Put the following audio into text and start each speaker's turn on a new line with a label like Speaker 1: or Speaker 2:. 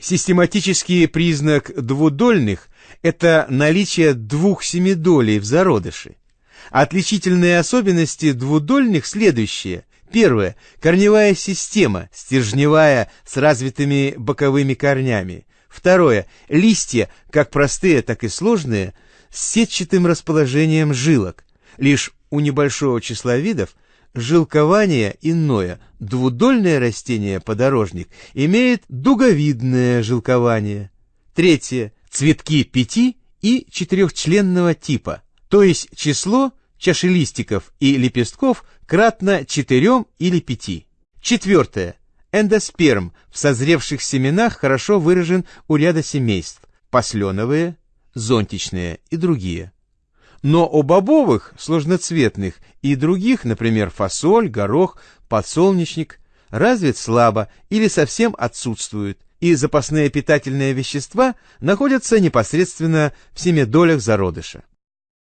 Speaker 1: Систематический признак двудольных – это наличие двух семидолей в зародыше. Отличительные особенности двудольных следующие. Первое. Корневая система, стержневая, с развитыми боковыми корнями. Второе. Листья, как простые, так и сложные, с сетчатым расположением жилок. Лишь у небольшого числа видов жилкование иное. Двудольное растение подорожник имеет дуговидное жилкование. Третье. Цветки пяти и четырехчленного типа, то есть число чашелистиков и лепестков кратно четырем или пяти. Четвертое. Эндосперм в созревших семенах хорошо выражен у ряда семейств – посленовые, зонтичные и другие. Но у бобовых, сложноцветных и других, например, фасоль, горох, подсолнечник, развит слабо или совсем отсутствует, и запасные питательные вещества находятся непосредственно в семидолях зародыша.